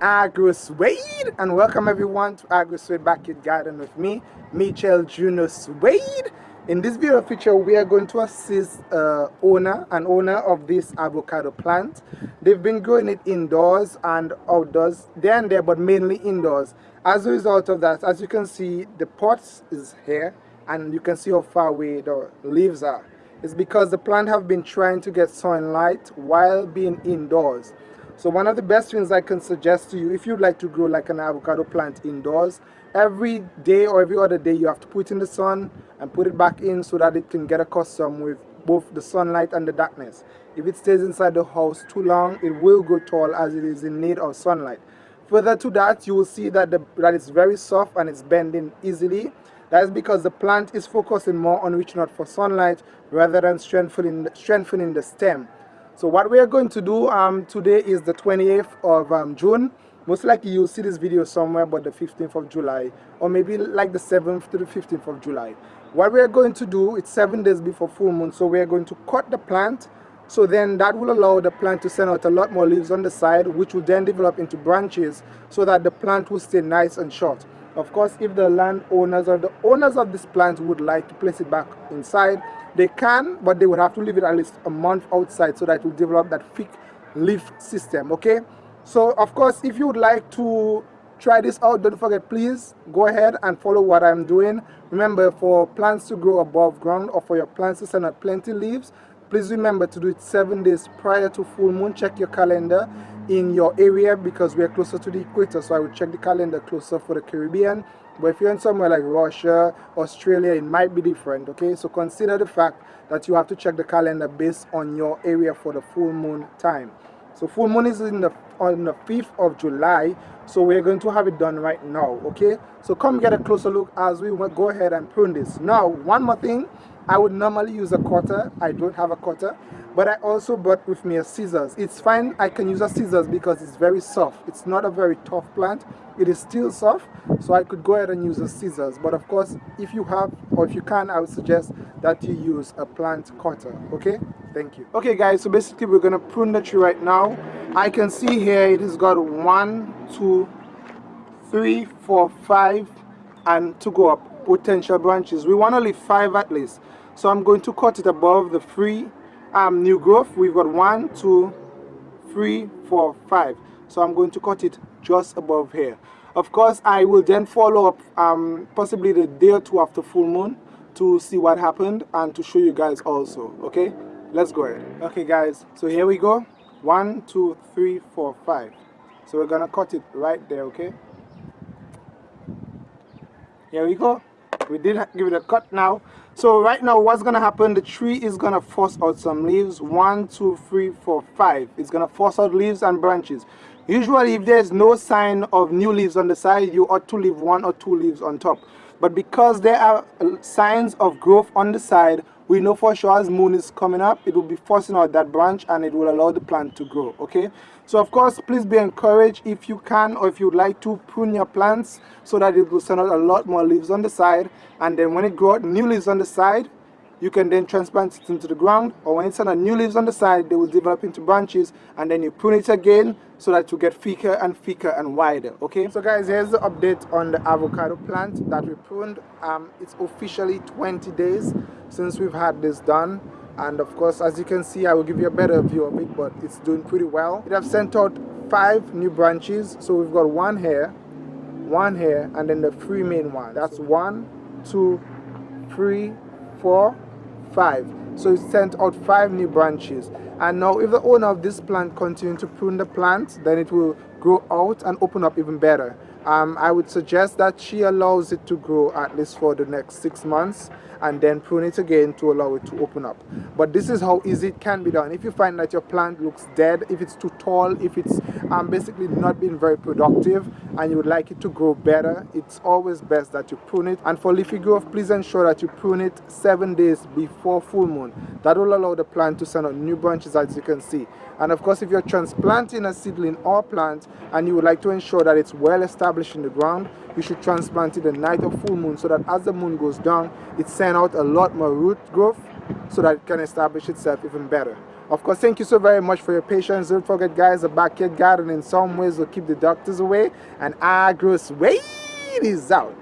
AgroSuede and welcome everyone to AgroSuede Backyard Garden with me, Michel Juno Suede. In this video feature we are going to assist uh, owner and owner of this avocado plant. They've been growing it indoors and outdoors, there and there but mainly indoors. As a result of that, as you can see the pots is here and you can see how far away the leaves are. It's because the plant have been trying to get sunlight while being indoors. So one of the best things I can suggest to you, if you'd like to grow like an avocado plant indoors, every day or every other day you have to put in the sun and put it back in so that it can get accustomed with both the sunlight and the darkness. If it stays inside the house too long, it will grow tall as it is in need of sunlight. Further to that, you will see that, the, that it's very soft and it's bending easily. That is because the plant is focusing more on reaching out for sunlight rather than strengthening, strengthening the stem. So what we are going to do um, today is the 28th of um, June. Most likely you'll see this video somewhere but the 15th of July or maybe like the 7th to the 15th of July. What we are going to do, it's seven days before full moon, so we are going to cut the plant so then that will allow the plant to send out a lot more leaves on the side which will then develop into branches so that the plant will stay nice and short. Of course, if the landowners or the owners of this plant would like to place it back inside, they can, but they would have to leave it at least a month outside so that it will develop that thick leaf system, okay? So, of course, if you would like to try this out, don't forget, please go ahead and follow what I'm doing. Remember, for plants to grow above ground or for your plants to send out plenty leaves, please remember to do it seven days prior to full moon. Check your calendar in your area because we're closer to the equator, so I would check the calendar closer for the Caribbean but if you're in somewhere like Russia, Australia, it might be different, okay? So consider the fact that you have to check the calendar based on your area for the full moon time. So full moon is in the on the 5th of July, so we're going to have it done right now, okay? So come get a closer look as we go ahead and prune this. Now, one more thing, I would normally use a cutter. I don't have a cutter, but I also brought with me a scissors. It's fine, I can use a scissors because it's very soft. It's not a very tough plant. It is still soft, so I could go ahead and use a scissors. But of course, if you have, or if you can, I would suggest that you use a plant cutter, okay? Thank you. Okay guys, so basically we're gonna prune the tree right now. I can see here it has got one, two, three, four, five, and to go up potential branches. We want to leave five at least. So I'm going to cut it above the three um, new growth. We've got one, two, three, four, five. So I'm going to cut it just above here. Of course, I will then follow up um, possibly the day or two after full moon to see what happened and to show you guys also. Okay, let's go ahead. Okay, guys, so here we go. One, two, three, four, five. So we're gonna cut it right there, okay? Here we go we did give it a cut now. So right now what's gonna happen the tree is gonna force out some leaves. One two three four five. It's gonna force out leaves and branches. Usually if there's no sign of new leaves on the side you ought to leave one or two leaves on top. But because there are uh, signs of growth on the side we know for sure as moon is coming up it will be forcing out that branch and it will allow the plant to grow okay? So of course please be encouraged if you can or if you'd like to prune your plants so that it will send out a lot more leaves on the side. And then when it grows new leaves on the side you can then transplant it into the ground or when it's on a new leaves on the side they will develop into branches and then you prune it again so that you get thicker and thicker and wider okay? So guys here's the update on the avocado plant that we pruned. Um, it's officially 20 days since we've had this done and of course as you can see I will give you a better view of it but it's doing pretty well. It have sent out five new branches so we've got one here one here and then the three main ones. That's one two three four five. So it sent out five new branches. And now if the owner of this plant continue to prune the plant then it will grow out and open up even better. Um, I would suggest that she allows it to grow at least for the next six months and then prune it again to allow it to open up. But this is how easy it can be done. If you find that your plant looks dead if it's too tall if it's um, basically not being very productive and you would like it to grow better it's always best that you prune it. And for leafy growth please ensure that you prune it seven days before full moon. That will allow the plant to send out new branches as you can see. And of course if you're transplanting a seedling or plant and you would like to ensure that it's well established in the ground you should transplant it the night of full moon so that as the moon goes down it sends out a lot more root growth so that it can establish itself even better Of course, thank you so very much for your patience. Don't forget, guys, the backyard garden in some ways will keep the doctors away. And AgroSuede is out.